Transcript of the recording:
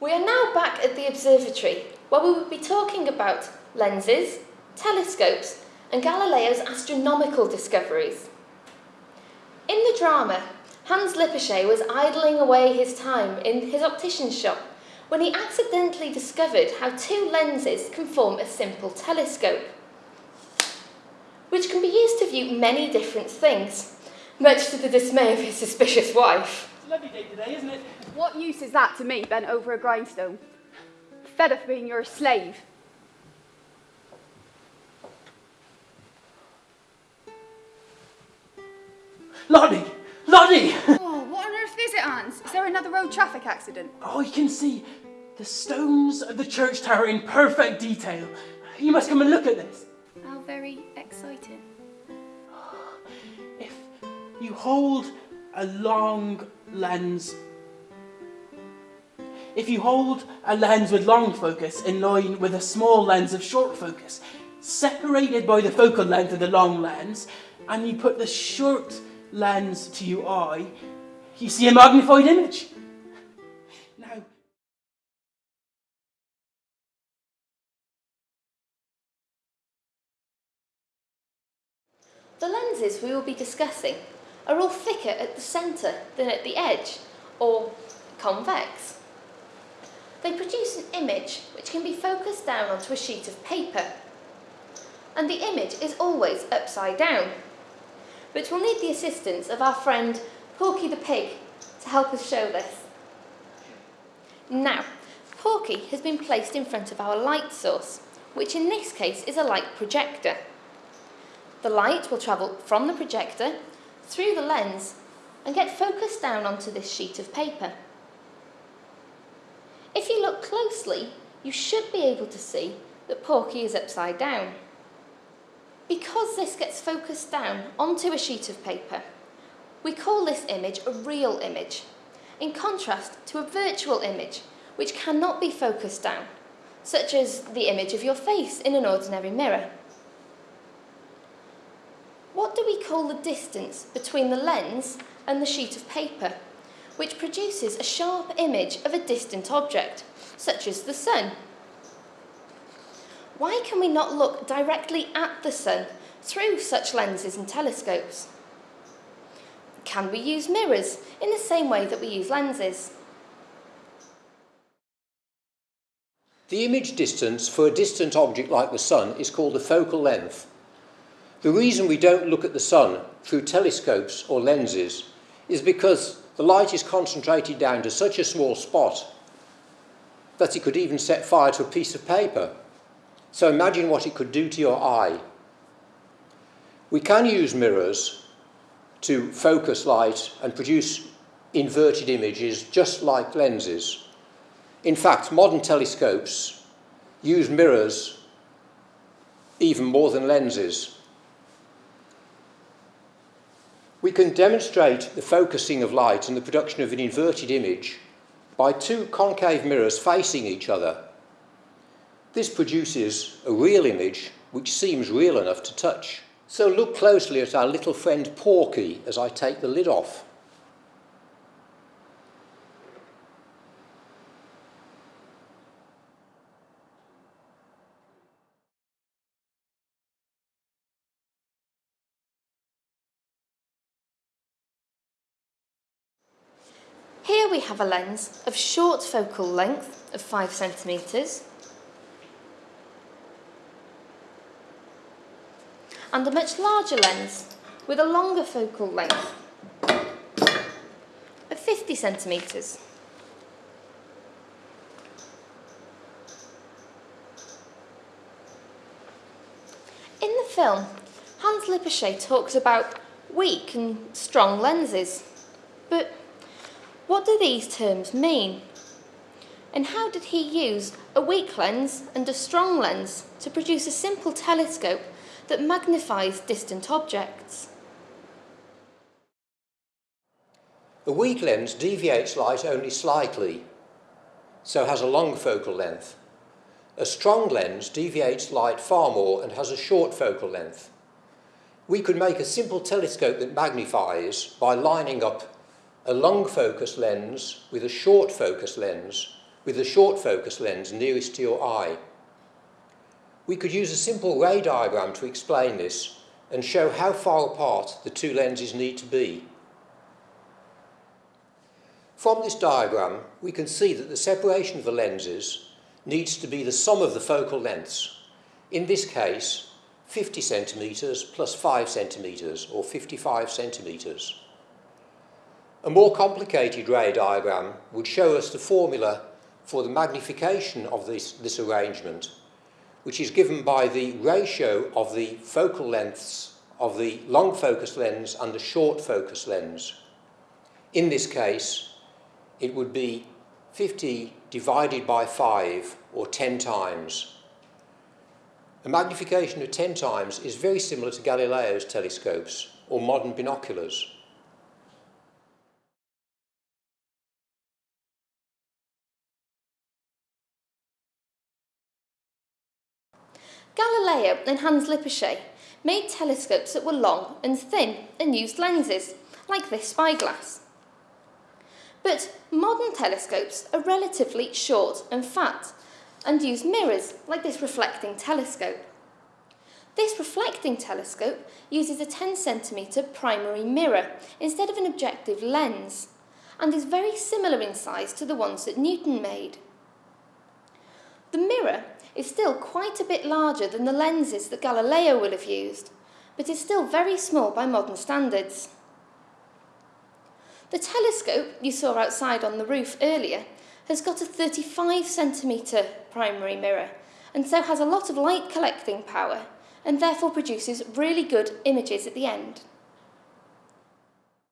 We are now back at the observatory where we will be talking about lenses, telescopes and Galileo's astronomical discoveries. In the drama, Hans Lippershey was idling away his time in his optician's shop when he accidentally discovered how two lenses can form a simple telescope, which can be used to view many different things, much to the dismay of his suspicious wife. Lovely day today, isn't it? What use is that to me, bent over a grindstone? Fed of being your slave. Lottie! Lottie! Oh, what on earth is it, Hans? Is there another road traffic accident? Oh, you can see the stones of the church tower in perfect detail. You must come and look at this. How very exciting. If you hold a long lens, if you hold a lens with long focus in line with a small lens of short focus, separated by the focal length of the long lens, and you put the short lens to your eye, you see a magnified image. Now, The lenses we will be discussing are all thicker at the centre than at the edge, or convex. They produce an image which can be focused down onto a sheet of paper. And the image is always upside down. But we'll need the assistance of our friend Porky the Pig to help us show this. Now, Porky has been placed in front of our light source, which in this case is a light projector. The light will travel from the projector through the lens and get focused down onto this sheet of paper. If you look closely, you should be able to see that Porky is upside down. Because this gets focused down onto a sheet of paper, we call this image a real image, in contrast to a virtual image which cannot be focused down, such as the image of your face in an ordinary mirror. Call the distance between the lens and the sheet of paper, which produces a sharp image of a distant object, such as the sun? Why can we not look directly at the sun through such lenses and telescopes? Can we use mirrors in the same way that we use lenses? The image distance for a distant object like the sun is called the focal length. The reason we don't look at the sun through telescopes or lenses is because the light is concentrated down to such a small spot that it could even set fire to a piece of paper. So imagine what it could do to your eye. We can use mirrors to focus light and produce inverted images just like lenses. In fact, modern telescopes use mirrors even more than lenses. We can demonstrate the focusing of light and the production of an inverted image by two concave mirrors facing each other. This produces a real image which seems real enough to touch. So look closely at our little friend Porky as I take the lid off. Here we have a lens of short focal length of 5 centimetres and a much larger lens with a longer focal length of 50 centimetres. In the film, Hans Lippershey talks about weak and strong lenses, but what do these terms mean? And how did he use a weak lens and a strong lens to produce a simple telescope that magnifies distant objects? A weak lens deviates light only slightly, so has a long focal length. A strong lens deviates light far more and has a short focal length. We could make a simple telescope that magnifies by lining up a long focus lens with a short focus lens with the short focus lens nearest to your eye. We could use a simple ray diagram to explain this and show how far apart the two lenses need to be. From this diagram, we can see that the separation of the lenses needs to be the sum of the focal lengths. In this case, 50 centimetres plus 5 centimetres, or 55 centimetres. A more complicated ray diagram would show us the formula for the magnification of this, this arrangement, which is given by the ratio of the focal lengths of the long focus lens and the short focus lens. In this case, it would be 50 divided by 5, or 10 times. A magnification of 10 times is very similar to Galileo's telescopes, or modern binoculars. Galileo and Hans Lippershey made telescopes that were long and thin and used lenses, like this spyglass. But modern telescopes are relatively short and fat and use mirrors, like this reflecting telescope. This reflecting telescope uses a 10 centimetre primary mirror instead of an objective lens and is very similar in size to the ones that Newton made. The mirror is still quite a bit larger than the lenses that Galileo will have used, but is still very small by modern standards. The telescope you saw outside on the roof earlier has got a 35 centimetre primary mirror and so has a lot of light collecting power and therefore produces really good images at the end.